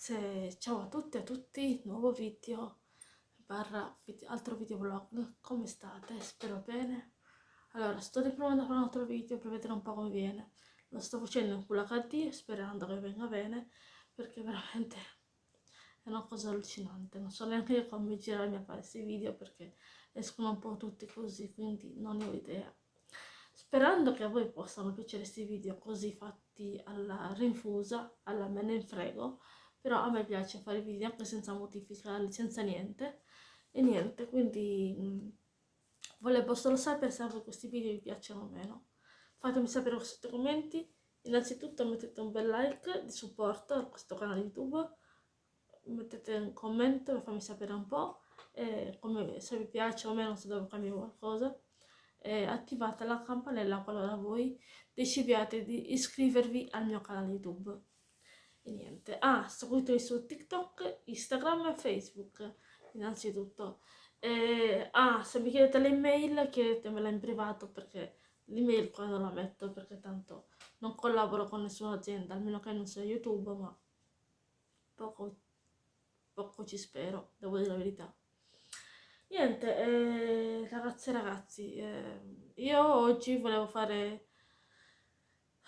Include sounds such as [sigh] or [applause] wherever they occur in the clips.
ragazze, ciao a tutti e a tutti, nuovo video, barra video, altro video vlog, come state? Spero bene. Allora, sto riprovando a fare un altro video per vedere un po' come viene. Lo sto facendo in Full HD sperando che venga bene, perché veramente è una cosa allucinante. Non so neanche io come girarmi a fare questi video perché escono un po' tutti così, quindi non ne ho idea. Sperando che a voi possano piacere questi video così fatti alla rinfusa, alla me ne frego, però a me piace fare video anche senza modificarli, senza niente, e niente, quindi mh, volevo solo sapere se a questi video vi piacciono o meno. Fatemi sapere sotto i commenti, innanzitutto mettete un bel like di supporto a questo canale YouTube, mettete un commento per farmi sapere un po', come, se vi piace o meno, se devo cambiare qualcosa eh, attivate la campanella qualora voi decidiate di iscrivervi al mio canale YouTube. E niente. Ah, seguitemi su TikTok, Instagram e Facebook, innanzitutto. Eh, ah, se mi chiedete l'email, chiedetemela in privato perché l'email qua non la metto perché tanto non collaboro con nessuna azienda, almeno che non sia YouTube, ma poco, poco ci spero, devo dire la verità. Niente, eh, ragazze e ragazzi, eh, io oggi volevo fare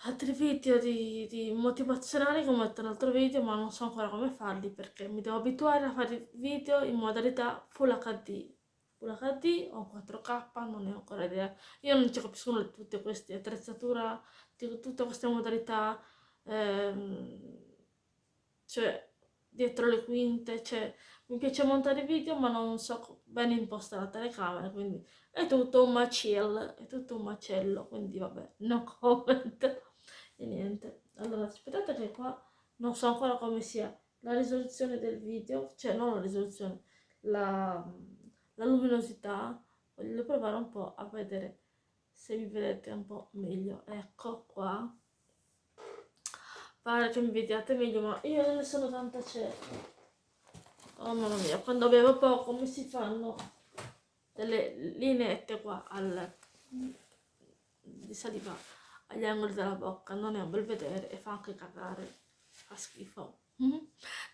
altri video di, di motivazionali come ho detto nell'altro video, ma non so ancora come farli perché mi devo abituare a fare video in modalità Full HD. Full HD o 4K, non ne ho ancora idea. Io non ci capisco tutte queste attrezzature, tutte queste modalità, ehm, cioè dietro le quinte, cioè mi piace montare video ma non so bene impostare la telecamera, quindi è tutto un macello, è tutto un macello, quindi vabbè, no [laughs] comment e niente. Allora aspettate che qua non so ancora come sia la risoluzione del video, cioè non la risoluzione, la, la luminosità, voglio provare un po' a vedere se vi vedete un po' meglio, ecco qua. Pare che mi vediate meglio ma io non ne sono tanta certa. Oh mamma mia quando bevo poco mi si fanno delle lineette qua al, di saliva agli angoli della bocca non è un bel vedere e fa anche cagare. Fa schifo.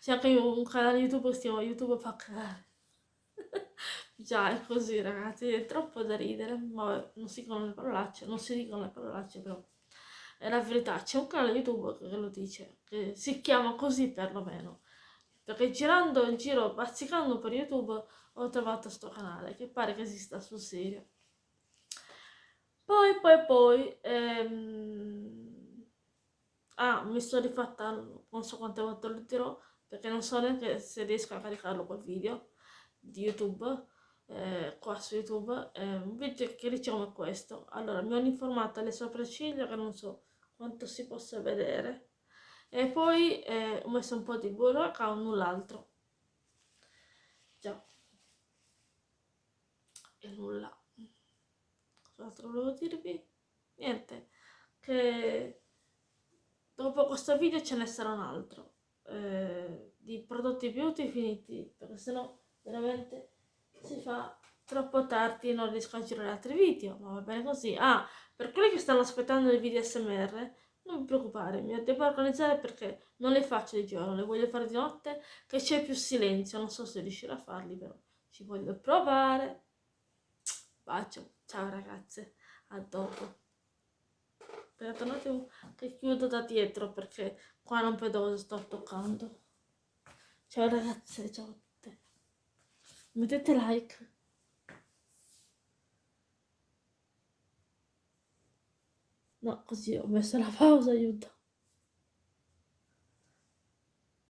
C'è anche un canale youtube che si chiama youtube fa cagare. [laughs] Già è così ragazzi. È troppo da ridere. Ma non si dicono le parolacce non si dicono le parolacce però. È la verità, c'è un canale YouTube che lo dice, che si chiama così perlomeno. Perché girando in giro, bazzicando per YouTube, ho trovato questo canale, che pare che esista sul serio. Poi, poi, poi, ehm... ah, mi sono rifatta, non so quante volte lo dirò, perché non so neanche se riesco a caricarlo quel video di YouTube, eh, qua su YouTube, eh, video che dice come questo. Allora, mi hanno informato alle sopracciglia che non so quanto si possa vedere. E poi eh, ho messo un po' di burro o null'altro. Già. E nulla cos'altro volevo dirvi niente che dopo questo video ce ne sarà un altro eh, di prodotti beauty finiti perché sennò veramente si fa troppo tardi e non riesco a girare altri video, ma va bene così. Ah, per quelli che stanno aspettando i video SMR, non vi preoccupare, mi devo organizzare perché non le faccio di giorno, le voglio fare di notte, che c'è più silenzio, non so se riuscirò a farli però, ci voglio provare. Bacio, ciao ragazze, a dopo. Aspettate un attimo che chiudo da dietro perché qua non vedo cosa sto toccando. Ciao ragazze, ciao a tutte. Mettete like. No, così ho messo la pausa, aiuto.